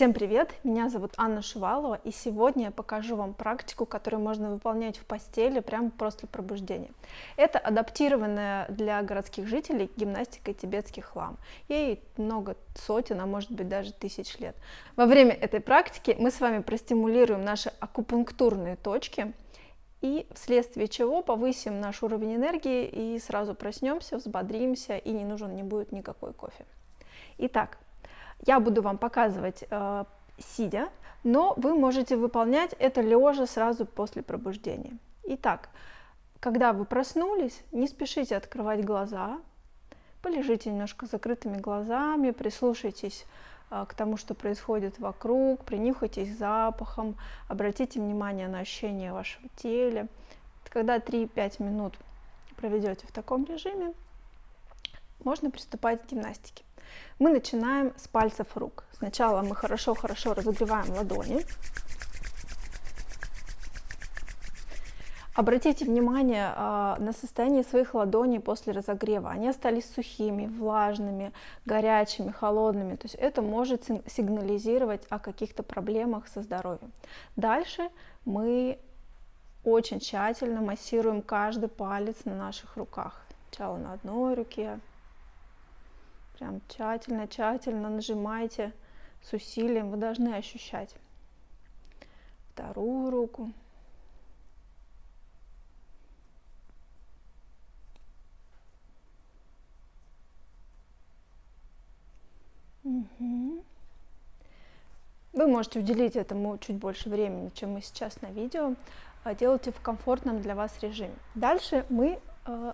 Всем привет! Меня зовут Анна Шувалова, и сегодня я покажу вам практику, которую можно выполнять в постели прямо после пробуждения. Это адаптированная для городских жителей гимнастика тибетских лам. Ей много сотен, а может быть даже тысяч лет. Во время этой практики мы с вами простимулируем наши акупунктурные точки, и вследствие чего повысим наш уровень энергии и сразу проснемся, взбодримся, и не нужен не будет никакой кофе. Итак, я буду вам показывать э, сидя, но вы можете выполнять это лежа сразу после пробуждения. Итак, когда вы проснулись, не спешите открывать глаза, полежите немножко закрытыми глазами, прислушайтесь э, к тому, что происходит вокруг, принюхайтесь запахом, обратите внимание на ощущения вашего тела. Когда 3-5 минут проведете в таком режиме, можно приступать к гимнастике. Мы начинаем с пальцев рук. Сначала мы хорошо-хорошо разогреваем ладони. Обратите внимание э, на состояние своих ладоней после разогрева. Они остались сухими, влажными, горячими, холодными. То есть это может сигнализировать о каких-то проблемах со здоровьем. Дальше мы очень тщательно массируем каждый палец на наших руках. Сначала на одной руке, Прям тщательно-тщательно нажимайте с усилием. Вы должны ощущать вторую руку. Угу. Вы можете уделить этому чуть больше времени, чем мы сейчас на видео. А делайте в комфортном для вас режиме. Дальше мы э,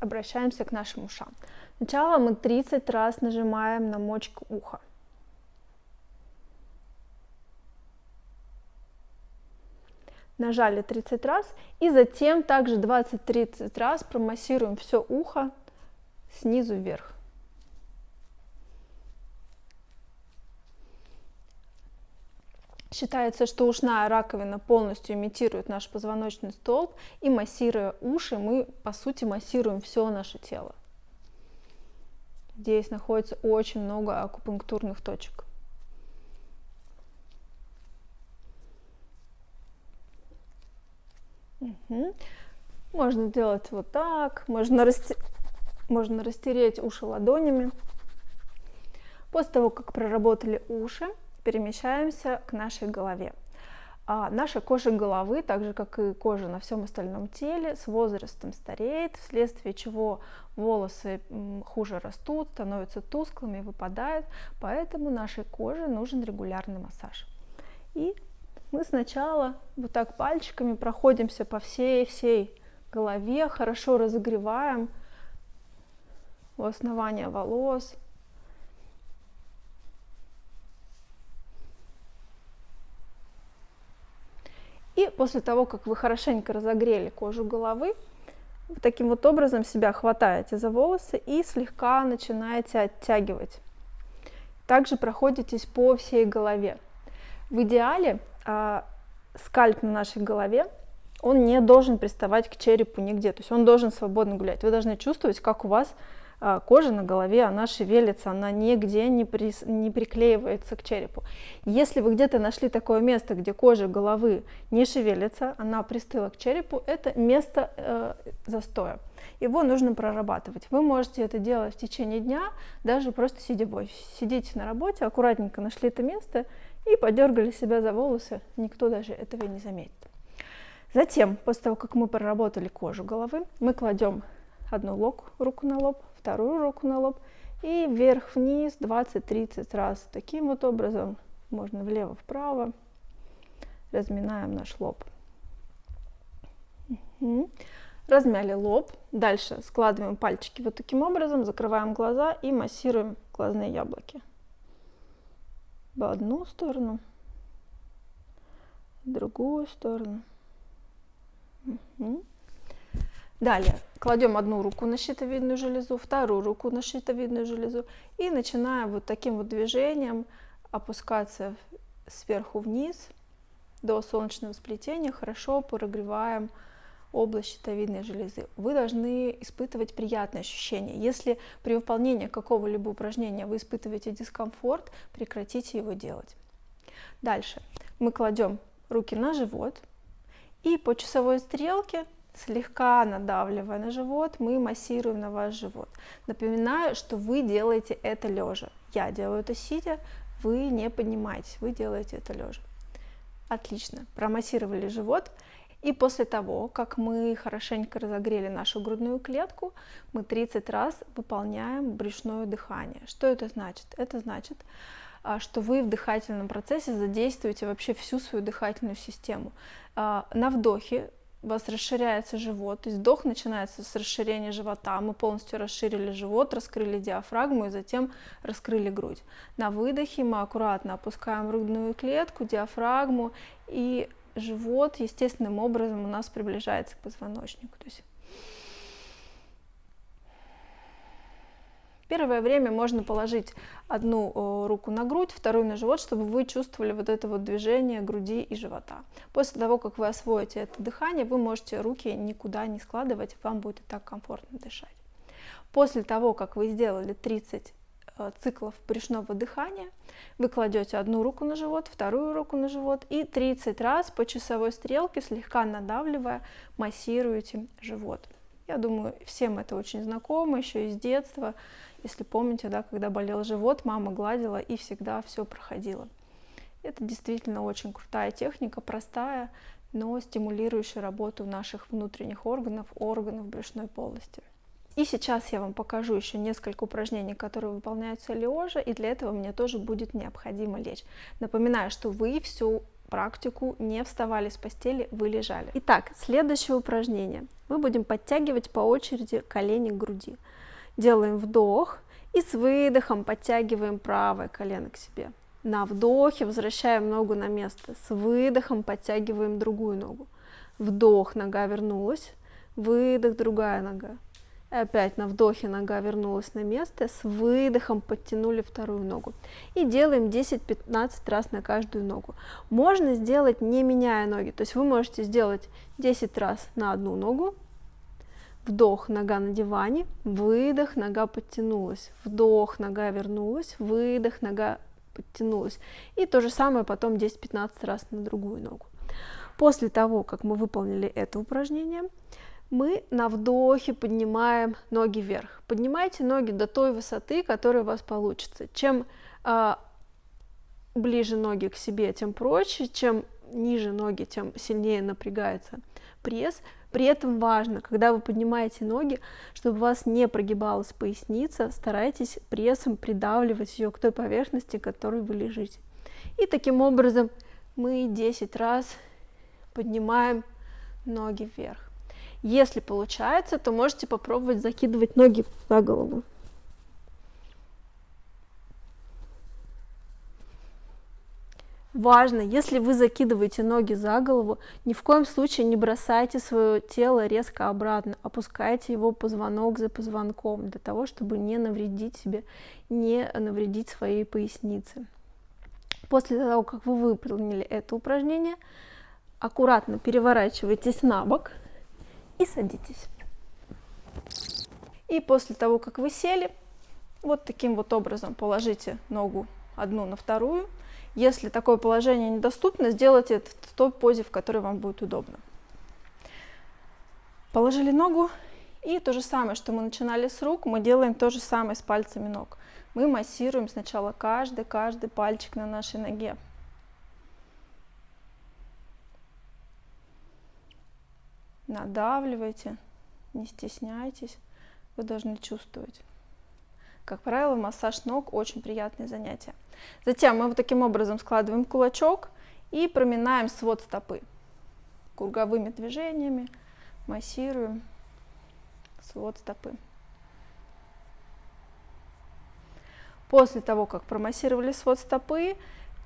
обращаемся к нашим ушам. Сначала мы 30 раз нажимаем на мочку уха. Нажали 30 раз и затем также 20-30 раз промассируем все ухо снизу вверх. Считается, что ушная раковина полностью имитирует наш позвоночный столб, и массируя уши, мы по сути массируем все наше тело. Здесь находится очень много акупунктурных точек. Угу. Можно делать вот так, можно, расте... можно растереть уши ладонями. После того, как проработали уши, перемещаемся к нашей голове. А наша кожа головы, так же как и кожа на всем остальном теле, с возрастом стареет, вследствие чего волосы хуже растут, становятся тусклыми, выпадают, поэтому нашей коже нужен регулярный массаж. И мы сначала вот так пальчиками проходимся по всей-всей голове, хорошо разогреваем у основания волос, И после того, как вы хорошенько разогрели кожу головы, вы таким вот образом себя хватаете за волосы и слегка начинаете оттягивать. Также проходитесь по всей голове. В идеале а, скальп на нашей голове, он не должен приставать к черепу нигде, то есть он должен свободно гулять. Вы должны чувствовать, как у вас кожа на голове, она шевелится, она нигде не, при, не приклеивается к черепу. Если вы где-то нашли такое место, где кожа головы не шевелится, она пристыла к черепу, это место э, застоя. Его нужно прорабатывать. Вы можете это делать в течение дня, даже просто сидя в офисе. Сидите на работе, аккуратненько нашли это место и подергали себя за волосы, никто даже этого не заметит. Затем, после того, как мы проработали кожу головы, мы кладем одну руку на лоб, вторую руку на лоб и вверх-вниз 20-30 раз. Таким вот образом можно влево-вправо. Разминаем наш лоб. Угу. Размяли лоб. Дальше складываем пальчики вот таким образом, закрываем глаза и массируем глазные яблоки. В одну сторону, в другую сторону. Угу. Далее кладем одну руку на щитовидную железу, вторую руку на щитовидную железу и начинаем вот таким вот движением опускаться сверху вниз до солнечного сплетения. Хорошо прогреваем область щитовидной железы. Вы должны испытывать приятные ощущения. Если при выполнении какого-либо упражнения вы испытываете дискомфорт, прекратите его делать. Дальше мы кладем руки на живот и по часовой стрелке слегка надавливая на живот, мы массируем на ваш живот. Напоминаю, что вы делаете это лежа. Я делаю это сидя, вы не поднимаетесь, вы делаете это лежа. Отлично, промассировали живот. И после того, как мы хорошенько разогрели нашу грудную клетку, мы 30 раз выполняем брюшное дыхание. Что это значит? Это значит, а, что вы в дыхательном процессе задействуете вообще всю свою дыхательную систему. А, на вдохе у вас расширяется живот, то есть вдох начинается с расширения живота, мы полностью расширили живот, раскрыли диафрагму и затем раскрыли грудь. На выдохе мы аккуратно опускаем грудную клетку, диафрагму и живот естественным образом у нас приближается к позвоночнику. То есть Первое время можно положить одну руку на грудь, вторую на живот, чтобы вы чувствовали вот это вот движение груди и живота. После того, как вы освоите это дыхание, вы можете руки никуда не складывать, вам будет так комфортно дышать. После того, как вы сделали 30 э, циклов брюшного дыхания, вы кладете одну руку на живот, вторую руку на живот и 30 раз по часовой стрелке, слегка надавливая, массируете живот. Я думаю, всем это очень знакомо еще из детства. Если помните, да, когда болел живот, мама гладила и всегда все проходило. Это действительно очень крутая техника, простая, но стимулирующая работу наших внутренних органов, органов брюшной полости. И сейчас я вам покажу еще несколько упражнений, которые выполняются лежа, и для этого мне тоже будет необходимо лечь. Напоминаю, что вы всю практику не вставали с постели, вы лежали. Итак, следующее упражнение. Мы будем подтягивать по очереди колени к груди. Делаем вдох и с выдохом подтягиваем правое колено к себе. На вдохе возвращаем ногу на место. С выдохом подтягиваем другую ногу. Вдох, нога вернулась. Выдох, другая нога. Опять на вдохе нога вернулась на место. С выдохом подтянули вторую ногу. И делаем 10-15 раз на каждую ногу. Можно сделать не меняя ноги. То есть вы можете сделать 10 раз на одну ногу, Вдох, нога на диване, выдох, нога подтянулась, вдох, нога вернулась, выдох, нога подтянулась. И то же самое потом 10-15 раз на другую ногу. После того, как мы выполнили это упражнение, мы на вдохе поднимаем ноги вверх. Поднимайте ноги до той высоты, которая у вас получится. Чем э, ближе ноги к себе, тем проще, чем ниже ноги, тем сильнее напрягается пресс. При этом важно, когда вы поднимаете ноги, чтобы у вас не прогибалась поясница, старайтесь прессом придавливать ее к той поверхности, которой вы лежите. И таким образом мы 10 раз поднимаем ноги вверх. Если получается, то можете попробовать закидывать ноги за голову. Важно, если вы закидываете ноги за голову, ни в коем случае не бросайте свое тело резко обратно, опускайте его позвонок за позвонком, для того, чтобы не навредить себе, не навредить своей пояснице. После того, как вы выполнили это упражнение, аккуратно переворачивайтесь на бок и садитесь. И после того, как вы сели, вот таким вот образом положите ногу одну на вторую, если такое положение недоступно, сделайте это в той позе, в которой вам будет удобно. Положили ногу, и то же самое, что мы начинали с рук, мы делаем то же самое с пальцами ног. Мы массируем сначала каждый, каждый пальчик на нашей ноге. Надавливайте, не стесняйтесь, вы должны чувствовать. Как правило, массаж ног очень приятное занятие. Затем мы вот таким образом складываем кулачок и проминаем свод стопы. Круговыми движениями массируем свод стопы. После того, как промассировали свод стопы,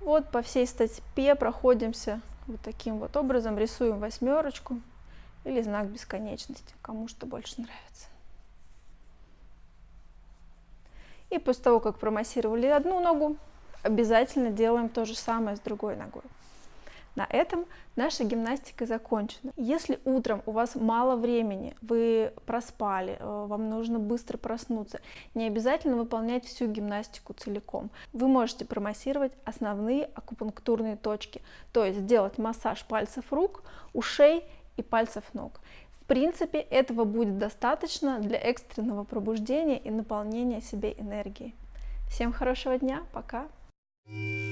вот по всей стопе проходимся вот таким вот образом, рисуем восьмерочку или знак бесконечности, кому что больше нравится. И после того, как промассировали одну ногу, обязательно делаем то же самое с другой ногой. На этом наша гимнастика закончена. Если утром у вас мало времени, вы проспали, э, вам нужно быстро проснуться, не обязательно выполнять всю гимнастику целиком. Вы можете промассировать основные акупунктурные точки, то есть сделать массаж пальцев рук, ушей и пальцев ног. В принципе, этого будет достаточно для экстренного пробуждения и наполнения себе энергией. Всем хорошего дня, пока! Thank.